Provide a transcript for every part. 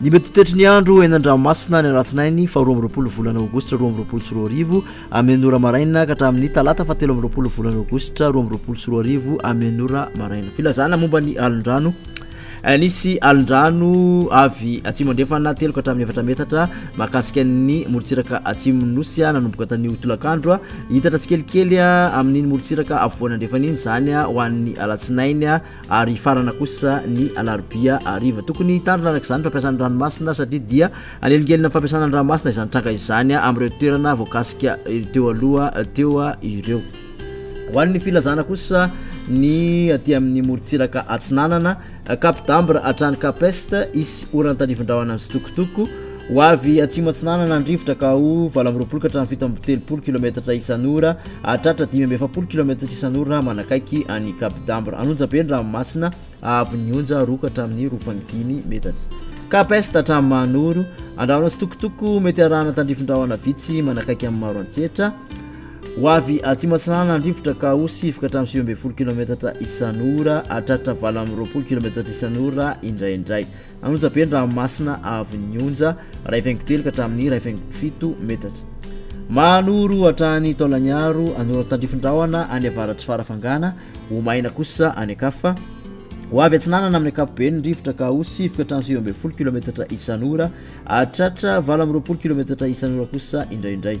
Ny mety toetry ny andro eny an-dranomasina ny alatsinainy faharoa amby roapolo volana aogositra roa amby roapolo sy roa arivo amin'ny ora maraina ka hatramin'ny talata fahatelo amby roapolo volana aogositra roa amby roapolo sy roa arivo amin'ny ora maraina filazana momba ny alondrano Nisy alin-drano avy atsimo andrefana telo ka hatramin'ny efatra metatra mahakasika ny morontsiraka atsimon'ny Nosy nanomboka tanio tolakandro. Hita tsikelikely amin'iny morontsiraka afovoany andrefana iny izany ho an'ny alatsinainy ary hifarana kosa ny alarobia hariva. Tokony hitandrina araka izany ny fampiasana ny ranomasina satria dia hanelingelina ny fampiasana ny ranomasina izany tranga izany amin'ireo toerana voakasika teo aloha teo ireo. Ho an'ny filazana kosa ny aty amin'ny morontsiraka atsinanana Cap d'Ambre hatrany Cap Est hisy orana tadivindrahona mitsitokotoko ho avy atsimo atsinanana ny rivotra ka ho valo amby roapolo ka hatramin'ny fito amby telopolo kilometatra isan'ora hatratra dimy amby efapolo kilometatra isan'ora manakaiky any Cap d'Ambre an'onja be ny ranomasina ahavon'ny onja roa ka hatramin'ny roa faingo dimy metatra Cap Est hatramin'ny Mahanoro andrahona mitsitokotoko mety arahana tandrifindrahona vitsy manakaiky amin'ny maro antsetra Ho avy atsimo atsinanana an-drivotra ka ho sivoka hatramin'ny sivy ambin'ny folo kilaometatra isan'ora, hahatratra valo amby roapolo kilaometatra isan'ora indraindray. Hanonja be ny ranomasina avy ny onja, iray faingo telo ka hatramin'ny iray faingo fito metatra. Manoro hatrany Taolagnaro, Anoro Tandrifin-drahona any avaratr'i Farafangana, ho maina kosa any an-kafa. Ho avy atsinanana amin'ny ankapobeny ny rivotra ka ho sivoka hatramin'ny sivy ambin'ny folo kilaometatra isan'ora, hahatratra valo amby roapolo kilaometatra isan'ora kosa indraindray.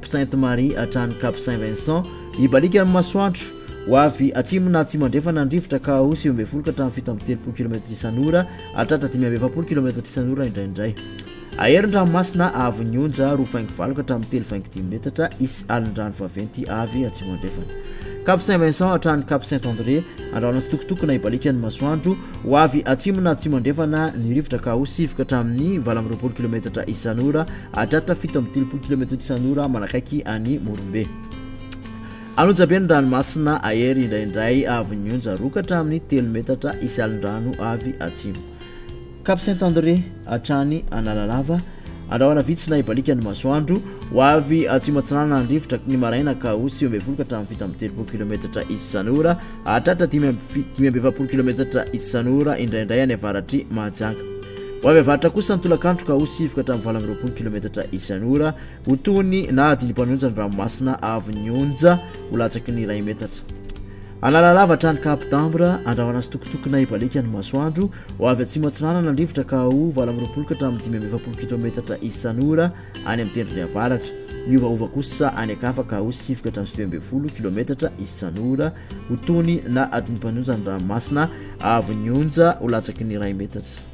Sainte Marie hatrany Cap Saint Vincent, hibaliaka ny masoandro. Ho avy atsimo na atsimo-andrefana ny rivotra ka ho sivy ambin'ny folo ka hatramin'ny fito amby telopolo kilometatra isan'ora, hatratra dimy amby efapolo kilometatra isan'ora indraindray. Aero ny ranomasina avy ny onja roa faingo valo ka hatramin'ny telo faingo dimy metatra, hisy alin-drano vaventy avy atsimo-andrefana. Cap Saint Vincent hatrany Cap Saint André, andrahona tsitokotokona hibaliaka ny masoandro. Ho avy atsimo na atsimo-andrefana ny rivotra ka ho sivy ka hatramin'ny valo amby roapolo kilometatra isan'ora, Hahatratra fito amby telopolo kilometatra isan'ora manakaiky an'i Morombe. An'Onjabe ny ranomasina aery indraindray avy nionja roa ka hatramin'ny telo metatra hisy alin-drano avy atsimo. Cap Saint-André hatrany Analalava, andrahona vitsy na hibaliaka ny masoandro, ho avy atsimo atsinanana ny rivotra ny maraina ka ho sivy ambin'ny folo ka hatramin'ny fito amby telopolo kilometatra isan'ora, hahatratra dimy amby efapolo kilometatra isan'ora indraindray any avaratr'i Mahajanga. Ho avy avaratra kosa ny tolakandro ka ho sivoka hatramin'ny valo amby roapolo kilometatra isan'ora ho toy ny nahadily mpanonja ny ranomasina avy ny onja ho latsaky ny iray metatra. Analalava hatrany Cap d'Ambre, andravana sitokotokona hibaliaka ny masoandro, ho avy atsimo atsinanana ny rivotra ka ho valo amby roapolo ka hatramin'ny dimy amby efapolo kilometatra isan'ora, any amin'ny tendrony avaratra. Miovaova kosa any an-kafa ka ho sivy ka hatramin'ny sivy ambin'ny folo kilaometatra isan'ora ho tony na adiny mpanonja ny ranomasina avo ny onja ho latsaky ny iray metatra.